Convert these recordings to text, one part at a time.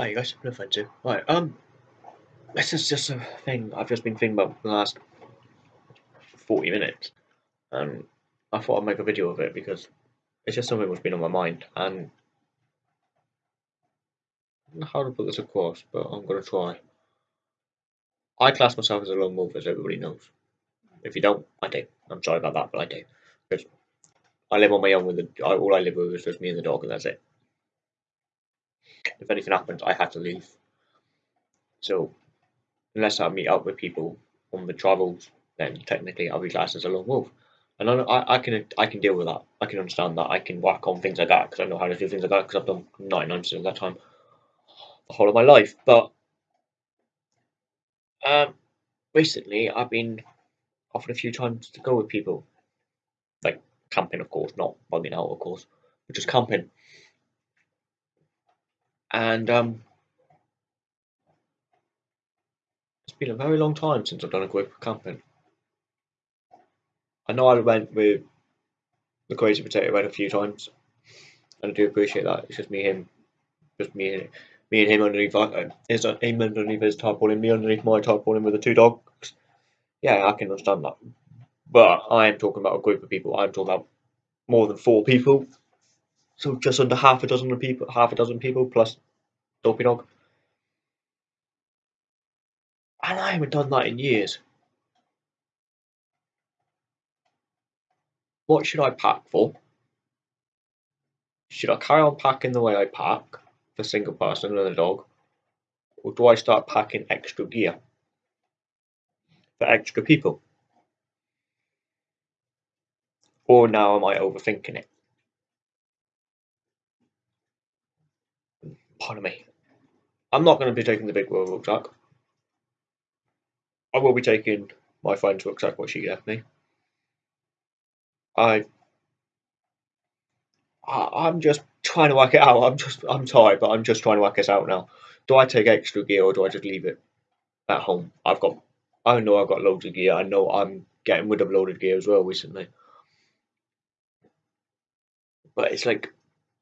Hi guys, no offense to. Right, um, this is just a thing I've just been thinking about for the last 40 minutes, and I thought I'd make a video of it because it's just something that's been on my mind, and how to put this across, but I'm going to try. I class myself as a lone wolf, as everybody knows. If you don't, I do. I'm sorry about that, but I do. Because I live on my own with the, all I live with is just me and the dog, and that's it if anything happens, I have to leave. So, unless I meet up with people on the travels, then technically I'll be classed as a lone wolf. And I, I, can I can deal with that. I can understand that. I can work on things like that because I know how to do things like that because I've done 99% of that time the whole of my life. But um, recently I've been offered a few times to go with people, like camping, of course, not bugging out, of course, but just camping and um, it's been a very long time since I've done a group camping. I know I went with the Crazy Potato Head a few times, and I do appreciate that. It's just me, him, just me, me and him underneath uh, his him underneath his tarpaulin, me underneath my tarpaulin with the two dogs. Yeah, I can understand that. But I am talking about a group of people. I'm talking about more than four people. So just under half a dozen people, half a dozen people plus Dopey Dog. And I haven't done that in years. What should I pack for? Should I carry on packing the way I pack for single person and a dog? Or do I start packing extra gear for extra people? Or now am I overthinking it? Pardon me. I'm not going to be taking the big world rucksack. I will be taking my friend's rucksack, what she left me. I, I am just trying to work it out. I'm just I'm tired, but I'm just trying to work this out now. Do I take extra gear or do I just leave it at home? I've got I know I've got loads of gear. I know I'm getting rid of loaded gear as well recently. But it's like,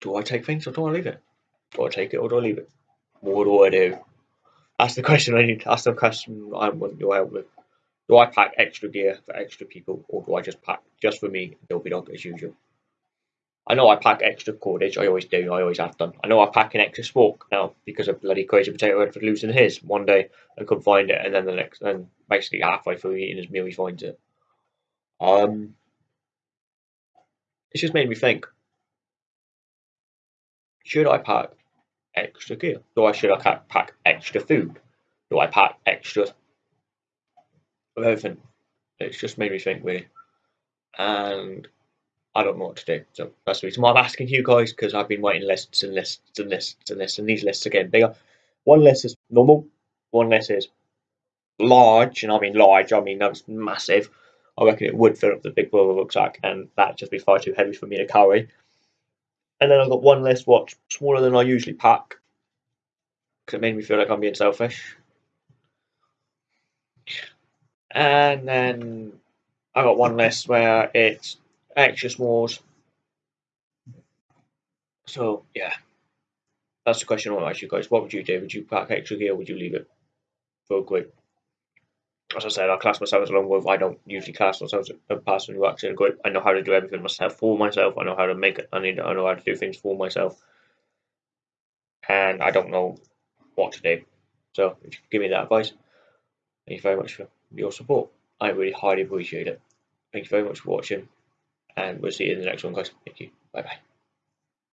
do I take things or do I leave it? I take it or do I leave it? What do I do? That's the question I need. That's the question I want your help with. Do I pack extra gear for extra people, or do I just pack just for me, and Dopey Dog as usual? I know I pack extra cordage. I always do. I always have done. I know I pack an extra spork now because of bloody crazy potato head for losing his one day and couldn't find it, and then the next, and basically halfway through eating his meal, he finds it. Um, it's just made me think: Should I pack extra gear? Do I should I pack extra food? Do I pack extra of everything? It's just made me think really, and I don't know what to do. So that's the reason why I'm asking you guys because I've been writing lists and lists and lists and lists, and these lists are getting bigger. One list is normal, one list is large, and I mean large, I mean that's massive. I reckon it would fill up the big brother rucksack, and that'd just be far too heavy for me to carry. And then I've got one less watch, smaller than I usually pack, because it made me feel like I'm being selfish. And then I got one less where it's extra smalls. So yeah, that's the question I want to ask you guys. What would you do? Would you pack extra gear? Would you leave it for a group? As I said, I class myself as a lone wolf. I don't usually class myself as a person who works in a group. I know how to do everything myself for myself. I know how to make it. I need. I know how to do things for myself, and I don't know what to do. So, if you give me that advice, thank you very much for your support. I really highly appreciate it. Thank you very much for watching, and we'll see you in the next one, guys. Thank you. Bye bye.